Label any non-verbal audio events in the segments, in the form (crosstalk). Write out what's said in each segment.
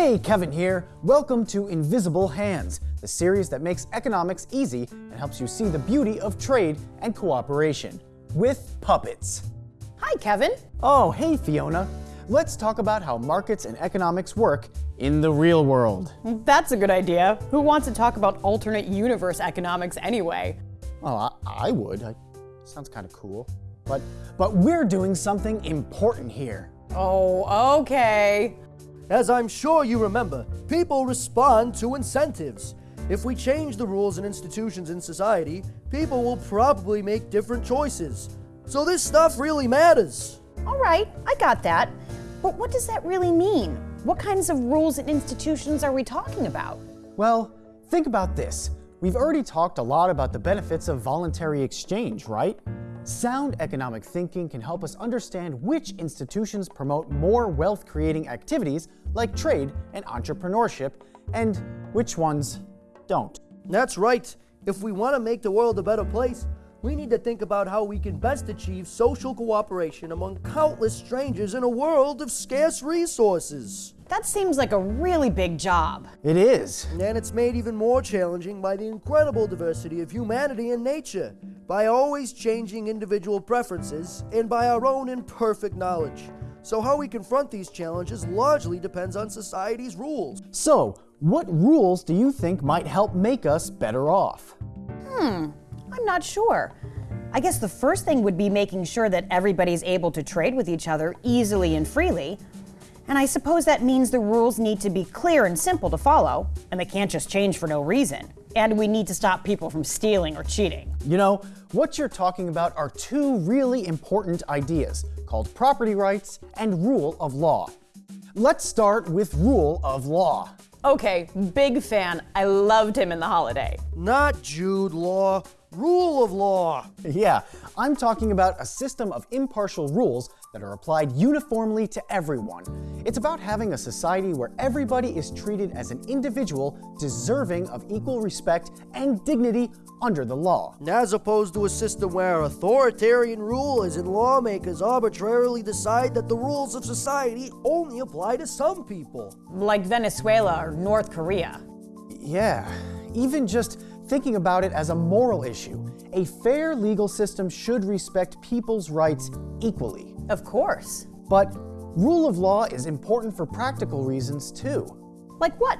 Hey, Kevin here. Welcome to Invisible Hands, the series that makes economics easy and helps you see the beauty of trade and cooperation with puppets. Hi, Kevin. Oh, hey, Fiona. Let's talk about how markets and economics work in the real world. That's a good idea. Who wants to talk about alternate universe economics anyway? Oh, I, I would. I, sounds kind of cool. But, but we're doing something important here. Oh, okay. As I'm sure you remember, people respond to incentives. If we change the rules and institutions in society, people will probably make different choices. So this stuff really matters. All right, I got that. But what does that really mean? What kinds of rules and institutions are we talking about? Well, think about this. We've already talked a lot about the benefits of voluntary exchange, right? Sound economic thinking can help us understand which institutions promote more wealth creating activities like trade and entrepreneurship, and which ones don't. That's right. If we want to make the world a better place, we need to think about how we can best achieve social cooperation among countless strangers in a world of scarce resources. That seems like a really big job. It is. And it's made even more challenging by the incredible diversity of humanity and nature, by always changing individual preferences, and by our own imperfect knowledge. So how we confront these challenges largely depends on society's rules. So, what rules do you think might help make us better off? Hmm, I'm not sure. I guess the first thing would be making sure that everybody's able to trade with each other easily and freely, and I suppose that means the rules need to be clear and simple to follow, and they can't just change for no reason. And we need to stop people from stealing or cheating. You know, what you're talking about are two really important ideas called property rights and rule of law. Let's start with rule of law. Okay, big fan. I loved him in The Holiday. Not Jude Law, rule of law. (laughs) Yeah, I'm talking about a system of impartial rules that are applied uniformly to everyone. It's about having a society where everybody is treated as an individual deserving of equal respect and dignity under the law. As opposed to a system where authoritarian rulers and lawmakers arbitrarily decide that the rules of society only apply to some people. Like Venezuela or North Korea. Yeah, even just thinking about it as a moral issue. A fair legal system should respect people's rights equally. Of course. But rule of law is important for practical reasons too. Like what?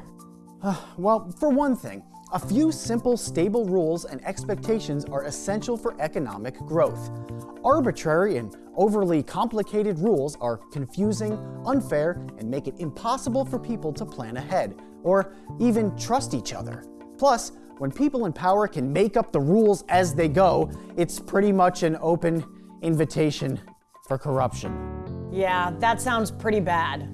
Uh, well, for one thing, a few simple, stable rules and expectations are essential for economic growth. Arbitrary and overly complicated rules are confusing, unfair, and make it impossible for people to plan ahead, or even trust each other. Plus, when people in power can make up the rules as they go, it's pretty much an open invitation for corruption. Yeah, that sounds pretty bad.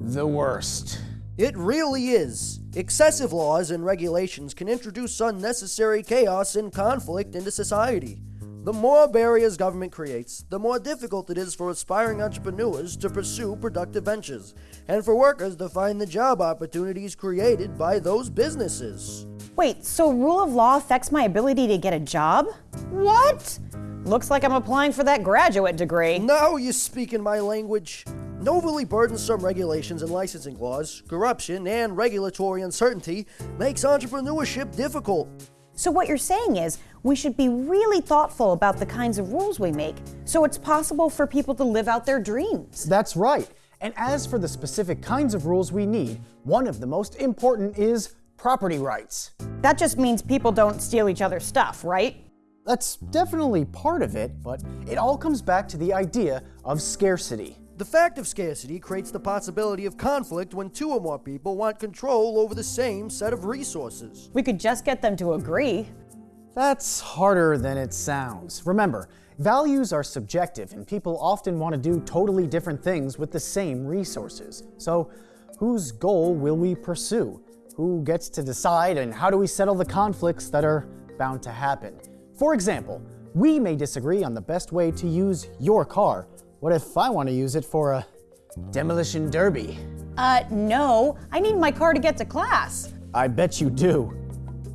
The worst. It really is. Excessive laws and regulations can introduce unnecessary chaos and conflict into society. The more barriers government creates, the more difficult it is for aspiring entrepreneurs to pursue productive ventures, and for workers to find the job opportunities created by those businesses. Wait, so rule of law affects my ability to get a job? What? Looks like I'm applying for that graduate degree. Now you speak in my language. Overly burdensome regulations and licensing laws, corruption, and regulatory uncertainty makes entrepreneurship difficult. So what you're saying is we should be really thoughtful about the kinds of rules we make so it's possible for people to live out their dreams. That's right. And as for the specific kinds of rules we need, one of the most important is property rights. That just means people don't steal each other's stuff, right? That's definitely part of it, but it all comes back to the idea of scarcity. The fact of scarcity creates the possibility of conflict when two or more people want control over the same set of resources. We could just get them to agree. That's harder than it sounds. Remember, values are subjective and people often want to do totally different things with the same resources. So, whose goal will we pursue? Who gets to decide and how do we settle the conflicts that are bound to happen? For example, we may disagree on the best way to use your car, what if I want to use it for a demolition derby? Uh, no. I need my car to get to class. I bet you do.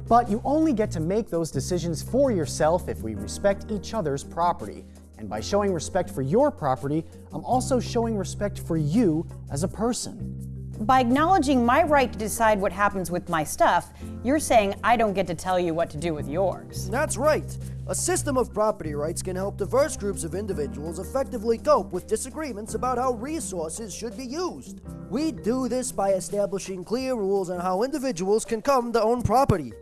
But you only get to make those decisions for yourself if we respect each other's property. And by showing respect for your property, I'm also showing respect for you as a person. By acknowledging my right to decide what happens with my stuff, you're saying I don't get to tell you what to do with yours. That's right. A system of property rights can help diverse groups of individuals effectively cope with disagreements about how resources should be used. We do this by establishing clear rules on how individuals can come to own property.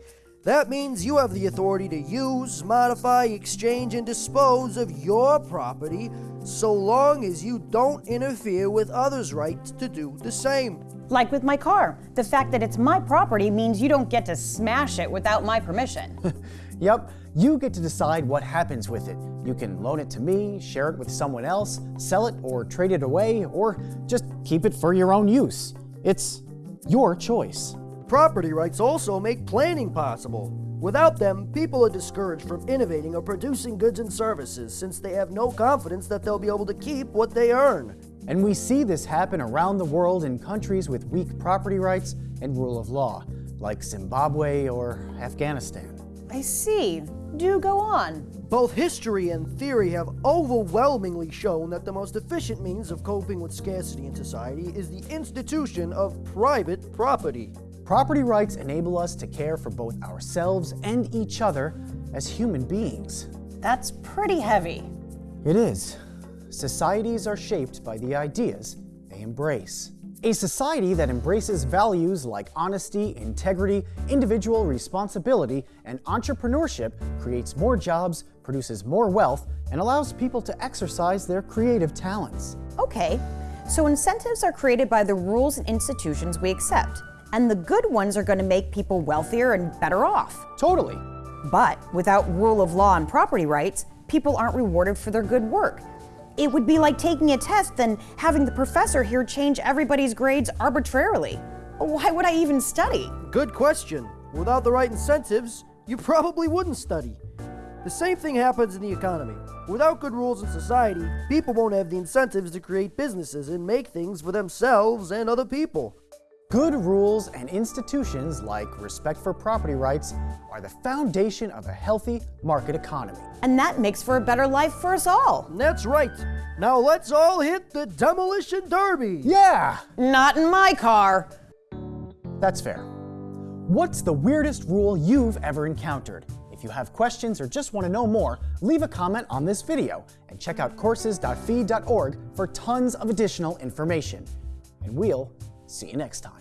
That means you have the authority to use, modify, exchange, and dispose of your property so long as you don't interfere with others' rights to do the same. Like with my car, the fact that it's my property means you don't get to smash it without my permission. (laughs) Yep, you get to decide what happens with it. You can loan it to me, share it with someone else, sell it or trade it away, or just keep it for your own use. It's your choice. Property rights also make planning possible. Without them, people are discouraged from innovating or producing goods and services since they have no confidence that they'll be able to keep what they earn. And we see this happen around the world in countries with weak property rights and rule of law, like Zimbabwe or Afghanistan. I see. Do go on. Both history and theory have overwhelmingly shown that the most efficient means of coping with scarcity in society is the institution of private property. Property rights enable us to care for both ourselves and each other as human beings. That's pretty heavy. It is. Societies are shaped by the ideas they embrace. A society that embraces values like honesty, integrity, individual responsibility, and entrepreneurship creates more jobs, produces more wealth, and allows people to exercise their creative talents. Okay, so incentives are created by the rules and institutions we accept, and the good ones are going to make people wealthier and better off. Totally. But without rule of law and property rights, people aren't rewarded for their good work. It would be like taking a test and having the professor here change everybody's grades arbitrarily. Why would I even study? Good question. Without the right incentives, you probably wouldn't study. The same thing happens in the economy. Without good rules in society, people won't have the incentives to create businesses and make things for themselves and other people. Good rules and institutions like respect for property rights are the foundation of a healthy market economy. And that makes for a better life for us all. That's right. Now let's all hit the demolition derby. Yeah, Not in my car. that's fair. What's the weirdest rule you've ever encountered? If you have questions or just want to know more, leave a comment on this video and check out courses.fee.org for tons of additional information. And we'll see you next time.